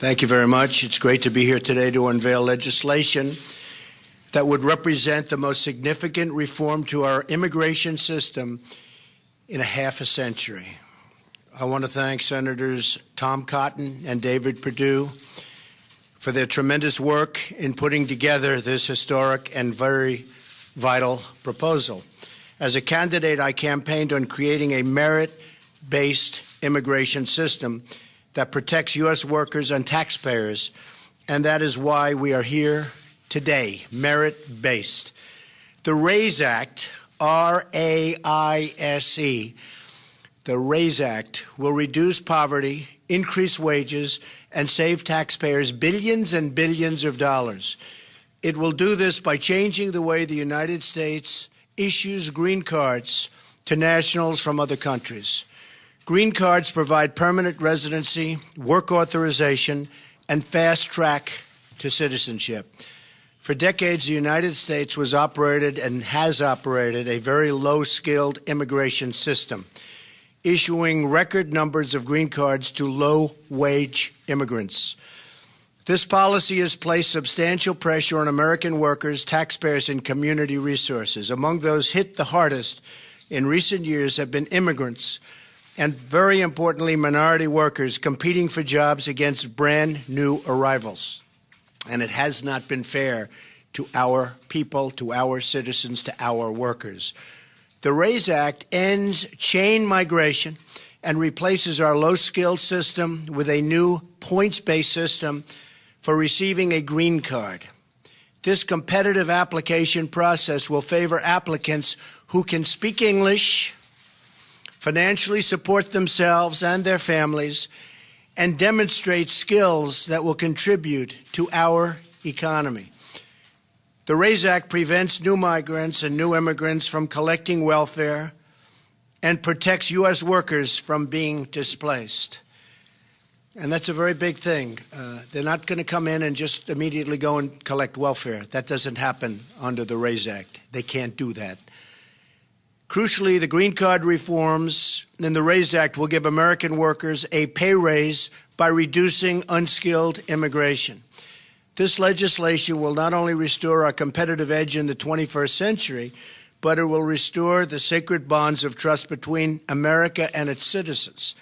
Thank you very much. It's great to be here today to unveil legislation that would represent the most significant reform to our immigration system in a half a century. I want to thank Senators Tom Cotton and David Perdue for their tremendous work in putting together this historic and very vital proposal. As a candidate, I campaigned on creating a merit-based immigration system that protects U.S. workers and taxpayers, and that is why we are here today, merit-based. The RAISE Act, R-A-I-S-E, the RAISE Act will reduce poverty, increase wages, and save taxpayers billions and billions of dollars. It will do this by changing the way the United States issues green cards to nationals from other countries. Green cards provide permanent residency, work authorization, and fast track to citizenship. For decades, the United States was operated and has operated a very low-skilled immigration system, issuing record numbers of green cards to low-wage immigrants. This policy has placed substantial pressure on American workers, taxpayers, and community resources. Among those hit the hardest in recent years have been immigrants and, very importantly, minority workers competing for jobs against brand new arrivals and it has not been fair to our people, to our citizens, to our workers. The RAISE Act ends chain migration and replaces our low-skilled system with a new points-based system for receiving a green card. This competitive application process will favor applicants who can speak English, financially support themselves and their families, and demonstrate skills that will contribute to our economy. The RAISE Act prevents new migrants and new immigrants from collecting welfare and protects U.S. workers from being displaced. And that's a very big thing. Uh, they're not going to come in and just immediately go and collect welfare. That doesn't happen under the RAISE Act. They can't do that. Crucially, the green card reforms in the RAISE Act will give American workers a pay raise by reducing unskilled immigration. This legislation will not only restore our competitive edge in the 21st century, but it will restore the sacred bonds of trust between America and its citizens.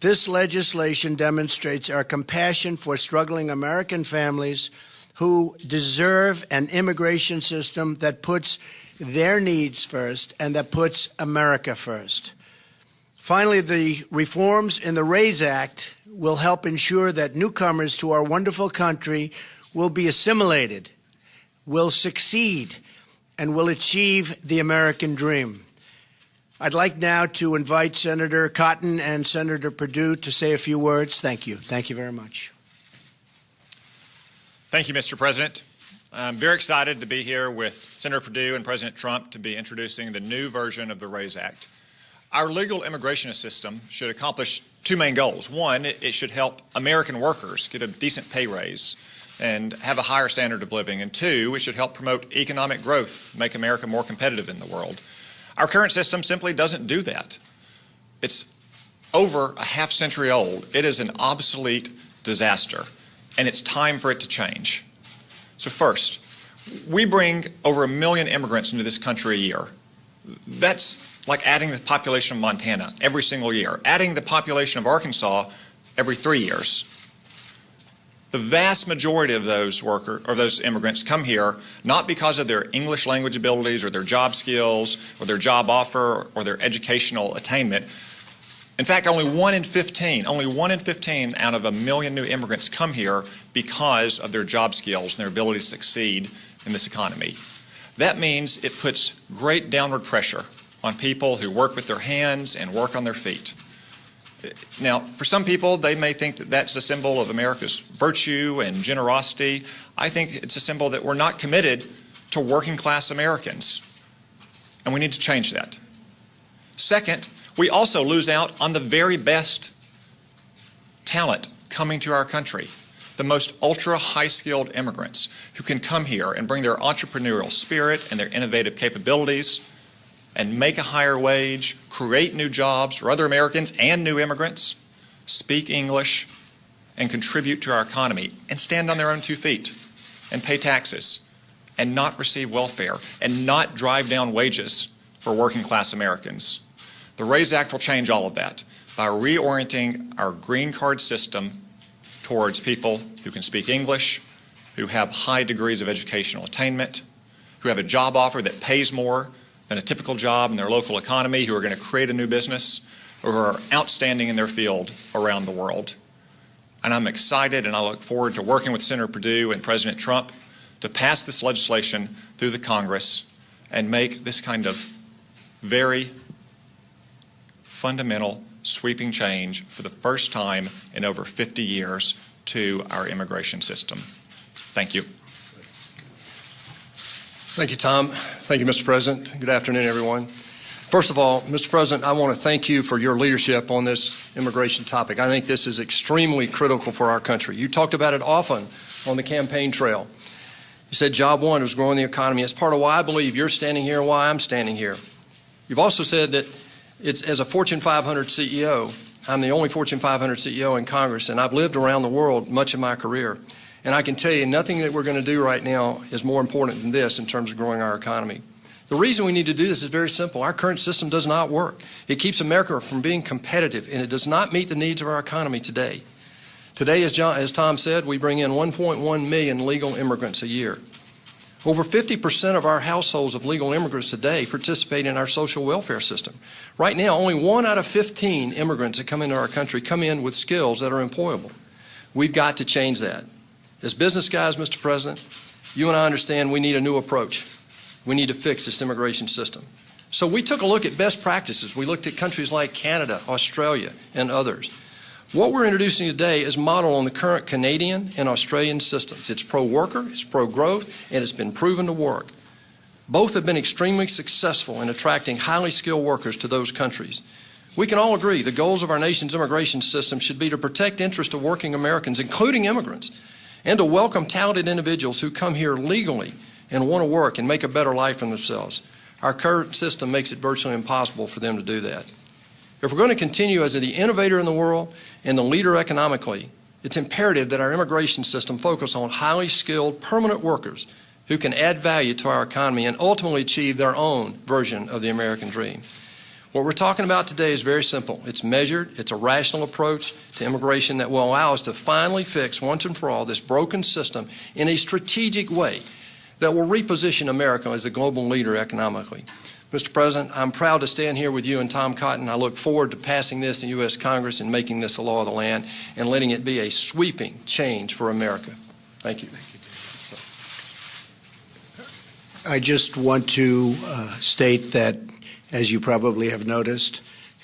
This legislation demonstrates our compassion for struggling American families who deserve an immigration system that puts their needs first and that puts America first. Finally, the reforms in the RAISE Act will help ensure that newcomers to our wonderful country will be assimilated, will succeed, and will achieve the American dream. I'd like now to invite Senator Cotton and Senator Perdue to say a few words. Thank you. Thank you very much. Thank you, Mr. President. I'm very excited to be here with Senator Perdue and President Trump to be introducing the new version of the RAISE Act. Our legal immigration system should accomplish two main goals. One, it should help American workers get a decent pay raise and have a higher standard of living. And two, it should help promote economic growth, make America more competitive in the world. Our current system simply doesn't do that. It's over a half century old. It is an obsolete disaster, and it's time for it to change. So first, we bring over a million immigrants into this country a year. That's like adding the population of Montana every single year, adding the population of Arkansas every three years. The vast majority of those workers or those immigrants come here not because of their English language abilities or their job skills or their job offer or their educational attainment. In fact, only one in 15, only one in 15 out of a million new immigrants come here because of their job skills and their ability to succeed in this economy. That means it puts great downward pressure on people who work with their hands and work on their feet. Now, for some people, they may think that that's a symbol of America's virtue and generosity. I think it's a symbol that we're not committed to working class Americans, and we need to change that. Second, we also lose out on the very best talent coming to our country, the most ultra high skilled immigrants who can come here and bring their entrepreneurial spirit and their innovative capabilities and make a higher wage, create new jobs for other Americans and new immigrants, speak English, and contribute to our economy and stand on their own two feet and pay taxes and not receive welfare and not drive down wages for working class Americans. The RAISE Act will change all of that by reorienting our green card system towards people who can speak English, who have high degrees of educational attainment, who have a job offer that pays more than a typical job in their local economy, who are going to create a new business, or who are outstanding in their field around the world. And I'm excited and I look forward to working with Senator Perdue and President Trump to pass this legislation through the Congress and make this kind of very fundamental sweeping change for the first time in over 50 years to our immigration system. Thank you. Thank you, Tom. Thank you, Mr. President. Good afternoon, everyone. First of all, Mr. President, I want to thank you for your leadership on this immigration topic. I think this is extremely critical for our country. You talked about it often on the campaign trail. You said job one was growing the economy. It's part of why I believe you're standing here and why I'm standing here. You've also said that it's as a Fortune 500 CEO, I'm the only Fortune 500 CEO in Congress, and I've lived around the world much of my career. And I can tell you, nothing that we're going to do right now is more important than this in terms of growing our economy. The reason we need to do this is very simple. Our current system does not work. It keeps America from being competitive, and it does not meet the needs of our economy today. Today, as, John, as Tom said, we bring in 1.1 million legal immigrants a year. Over 50% of our households of legal immigrants today participate in our social welfare system. Right now, only one out of 15 immigrants that come into our country come in with skills that are employable. We've got to change that. As business guys, Mr. President, you and I understand we need a new approach. We need to fix this immigration system. So we took a look at best practices. We looked at countries like Canada, Australia, and others. What we're introducing today is modeled on the current Canadian and Australian systems. It's pro-worker, it's pro-growth, and it's been proven to work. Both have been extremely successful in attracting highly skilled workers to those countries. We can all agree the goals of our nation's immigration system should be to protect interests of working Americans, including immigrants, and to welcome talented individuals who come here legally and want to work and make a better life for themselves. Our current system makes it virtually impossible for them to do that. If we're going to continue as the innovator in the world and the leader economically, it's imperative that our immigration system focus on highly skilled permanent workers who can add value to our economy and ultimately achieve their own version of the American dream. What we're talking about today is very simple. It's measured, it's a rational approach to immigration that will allow us to finally fix once and for all this broken system in a strategic way that will reposition America as a global leader economically. Mr. President, I'm proud to stand here with you and Tom Cotton. I look forward to passing this in U.S. Congress and making this a law of the land and letting it be a sweeping change for America. Thank you. I just want to uh, state that, as you probably have noticed,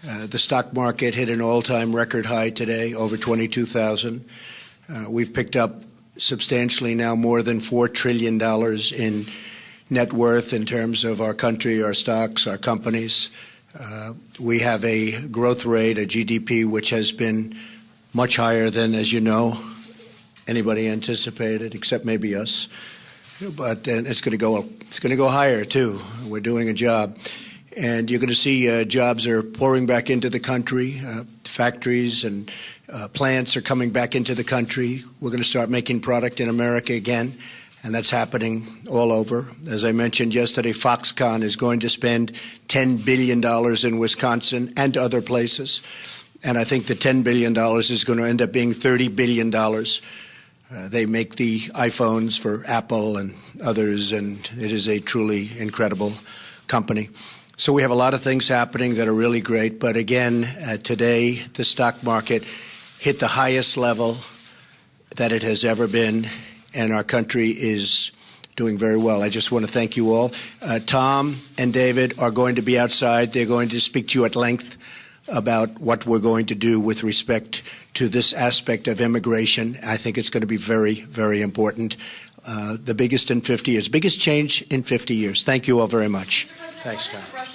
uh, the stock market hit an all-time record high today, over 22,000. Uh, we've picked up substantially now more than $4 trillion in net worth in terms of our country, our stocks, our companies. Uh, we have a growth rate, a GDP, which has been much higher than, as you know, anybody anticipated, except maybe us. But uh, it's going to go. up. It's going to go higher too. We're doing a job, and you're going to see uh, jobs are pouring back into the country. Uh, factories and uh, plants are coming back into the country. We're going to start making product in America again and that's happening all over. As I mentioned yesterday, Foxconn is going to spend $10 billion in Wisconsin and other places. And I think the $10 billion is going to end up being $30 billion. Uh, they make the iPhones for Apple and others, and it is a truly incredible company. So we have a lot of things happening that are really great. But again, uh, today, the stock market hit the highest level that it has ever been and our country is doing very well. I just want to thank you all. Uh, Tom and David are going to be outside. They're going to speak to you at length about what we're going to do with respect to this aspect of immigration. I think it's going to be very, very important. Uh, the biggest in 50 years, biggest change in 50 years. Thank you all very much. Thanks, Tom.